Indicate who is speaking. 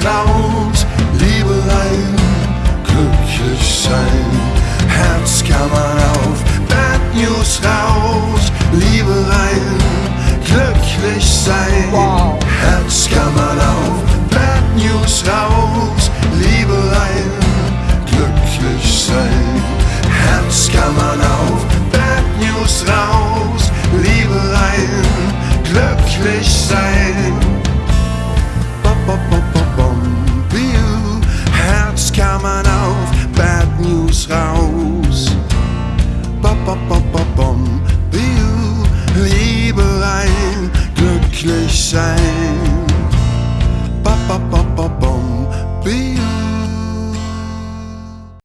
Speaker 1: es laut, Liebelein, glücklich sein, Herzkammer auf, Bad News raus, Liebelein, glücklich sein. Herzkammer auf, Bad News raus, Liebelein, glücklich sein, Herzkammer auf, Bad News raus, Liebelein, glücklich sein. Ba, ba, ba. Klammern auf, Bad News raus. Bop, bop, bop, bop, bom. Liebe rein, glücklich sein.